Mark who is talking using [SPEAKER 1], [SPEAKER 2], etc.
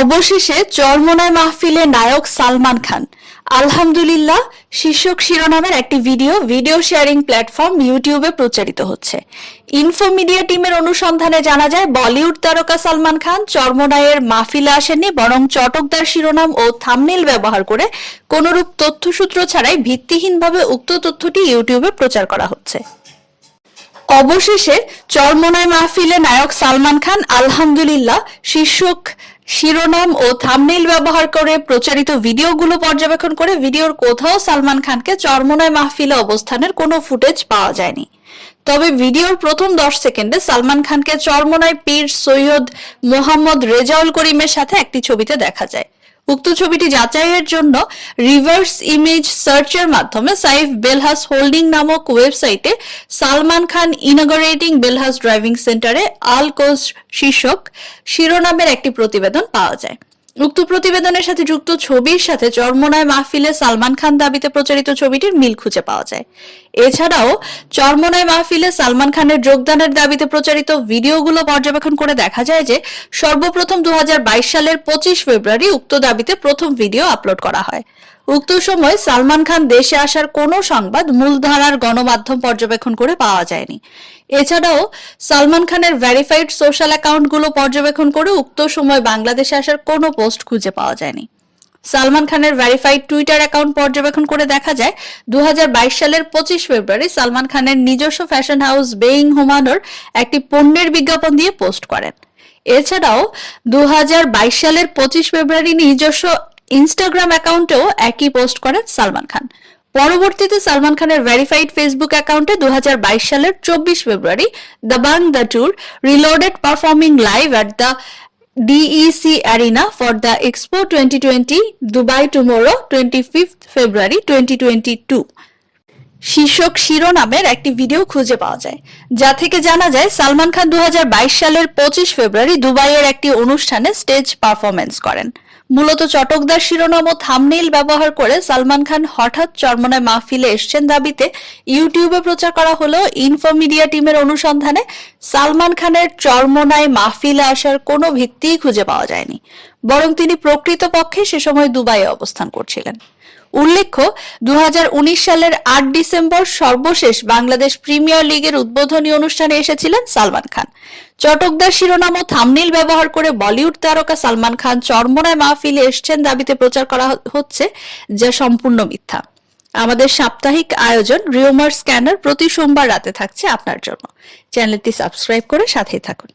[SPEAKER 1] অবশেষে চরমনায় মাহফিলে নায়ক সালমান খান। আলহামদুলিল্লাহ, শীর্ষক শিরোনামের একটি ভিডিও ভিডিও শেয়ারিং প্ল্যাটফর্ম ইউটিউবে প্রচারিত হচ্ছে। ইনফো মিডিয়া টিমের অনুসন্ধানে জানা যায়, বলিউড তারকা সালমান খান চরমনায়ের মাহফিলে আসেননি, বরং চটকদার শিরোনাম ও থামনেল ব্যবহার করে কোনরূপ তথ্যসূত্র ছাড়াই ভিত্তিহীনভাবে উক্ত তথ্যটি ইউটিউবে প্রচার করা হচ্ছে। অবশেষে চরমনায় মাহফিলে নায়ক সালমান খান আলহামদুলিল্লাহ, শীর্ষক শিরোনাম ও থামনেইল ব্যবহার করে প্রচারিত ভিডিওগুলো পর্যবেক্ষণ করে ভিডিওর কোথাও সালমান খানকে চরমনায় মাহফিলে অবস্থানের কোনো ফুটেজ পাওয়া যায়নি। তবে ভিডিওর প্রথম দশ সেকেন্ডে সালমান খানকে চরমনায় পীর সৈয়দ মোহাম্মদ রেজাউল করিমের সাথে একটি ছবিতে দেখা যায়। উক্ত ছবিটি যাচাইয়ের জন্য রিভার্স ইমেজ সার্চের মাধ্যমে সাইফ বেলহাস হোল্ডিং নামক ওয়েবসাইটে সালমান খান ইনগরেটিং বেলহাস ড্রাইভিং সেন্টারে আল কোচ শীর্ষক শিরোনামের একটি প্রতিবেদন পাওয়া যায়। উক্ত প্রতিবেদনের সাথে যুক্ত ছবির সাথে চরমনায় মাহফিলে সালমান খান দাবিতে প্রচারিত ছবিটির মিল খুঁজে পাওয়া যায়। এছাড়াও, চরমনায় মাহফিলে সালমান খানের যোগদানের দাবিতে প্রচারিত ভিডিওগুলো পর্যবেক্ষণ করে দেখা যায় যে, সর্বপ্রথম দু হাজার বাইশ সালের পঁচিশ ফেব্রুয়ারি উক্ত দাবিতে প্রথম ভিডিও আপলোড করা হয়। উক্ত সময় সালমান খান দেশে আসার কোনো সংবাদ মূলধারার গণমাধ্যম পর্যবেক্ষণ করে পাওয়া যায়নি। এছাড়াও সালমান খানের ভেরিফাইড সোশ্যাল অ্যাকাউন্টগুলো পর্যবেক্ষণ করে উক্ত সময় বাংলাদেশে আসার কোনো পোস্ট খুঁজে পাওয়া যায়নি। সালমান খানের ভেরিফাইড টুইটার অ্যাকাউন্ট পর্যবেক্ষণ করে দেখা যায় দু হাজার বাইশ সালের পঁচিশ ফেব্রুয়ারি সালমান খানের নিজস্ব ফ্যাশন হাউস বেইং হুমানোর একটি পণ্যের বিজ্ঞাপন দিয়ে পোস্ট করেন। এছাড়াও দু হাজার বাইশ সালের পঁচিশ ফেব্রুয়ারি নিজস্ব ইনস্টাগ্রাম অ্যাকাউন্টেও একই পোস্ট করেন সালমান খান। পরবর্তীতে সালমান খানের ভেরিফাইড ফেসবুক অ্যাকাউন্টে দু হাজার বাইশ সালের চব্বিশ ফেব্রুয়ারি Dabangg the tour reloaded performing live at the DEC arena for the expo twenty twenty Dubai tomorrow twenty fifth February twenty twenty two শীর্ষক শিরোনামের একটি ভিডিও খুঁজে পাওয়া যায়। যা থেকে জানা যায়, সালমান খান দু হাজার বাইশ সালের পঁচিশ ফেব্রুয়ারি দুবাইয়ের একটি অনুষ্ঠানে স্টেজ পারফরমেন্স করেন। মূলত চটকদার শিরোনাম ও থামনেইল ব্যবহার করে সালমান খান হঠাৎ চরমনায় মাহফিলে এসছেন দাবিতে ইউটিউবে প্রচার করা হলেও ইনফোমিডিয়া টিমের অনুসন্ধানে সালমান খানের চরমনায় মাহফিলে আসার কোনো ভিত্তিই খুঁজে পাওয়া যায়নি। বরং তিনি প্রকৃতপক্ষে সে সময় দুবাইয়ে অবস্থান করছিলেন। উল্লেখ্য দু হাজার উনিশ সালের আট ডিসেম্বর সর্বশেষ বাংলাদেশ প্রিমিয়ার লিগের উদ্বোধনী অনুষ্ঠানে এসেছিলেন সালমান খান। চটকদার শিরোনাম ও থামনিল ব্যবহার করে বলিউড তারকা সালমান খান চরমনায় মাহফিলে এসছেন দাবিতে প্রচার করা হচ্ছে যা সম্পূর্ণ মিথ্যা। আমাদের সাপ্তাহিক আয়োজন রিওমার স্ক্যানার প্রতি সোমবার রাতে থাকছে আপনার জন্য। চ্যানেলটি সাবস্ক্রাইব করে সাথেই থাকুন।